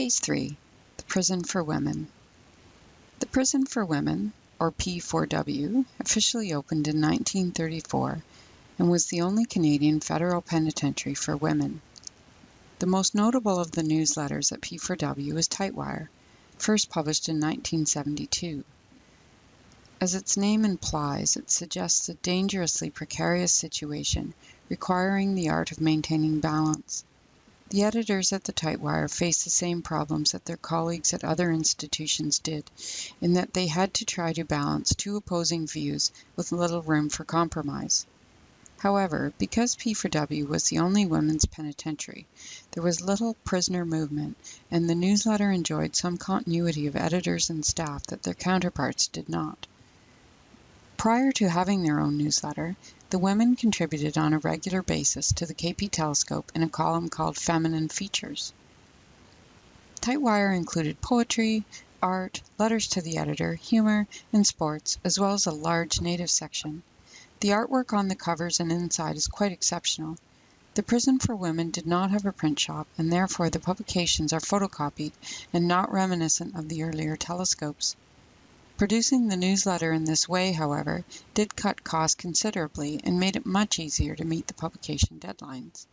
Case 3 The Prison for Women. The Prison for Women, or P4W, officially opened in 1934 and was the only Canadian federal penitentiary for women. The most notable of the newsletters at P4W is Tightwire, first published in 1972. As its name implies, it suggests a dangerously precarious situation requiring the art of maintaining balance. The editors at the Tightwire faced the same problems that their colleagues at other institutions did, in that they had to try to balance two opposing views with little room for compromise. However, because P4W was the only women's penitentiary, there was little prisoner movement, and the newsletter enjoyed some continuity of editors and staff that their counterparts did not. Prior to having their own newsletter, the women contributed on a regular basis to the KP Telescope in a column called Feminine Features. Tightwire included poetry, art, letters to the editor, humor, and sports, as well as a large native section. The artwork on the covers and inside is quite exceptional. The Prison for Women did not have a print shop, and therefore the publications are photocopied and not reminiscent of the earlier telescopes. Producing the newsletter in this way, however, did cut costs considerably and made it much easier to meet the publication deadlines.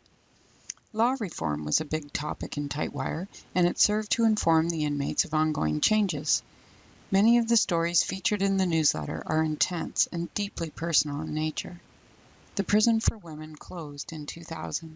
Law reform was a big topic in Tightwire, and it served to inform the inmates of ongoing changes. Many of the stories featured in the newsletter are intense and deeply personal in nature. The Prison for Women closed in 2000.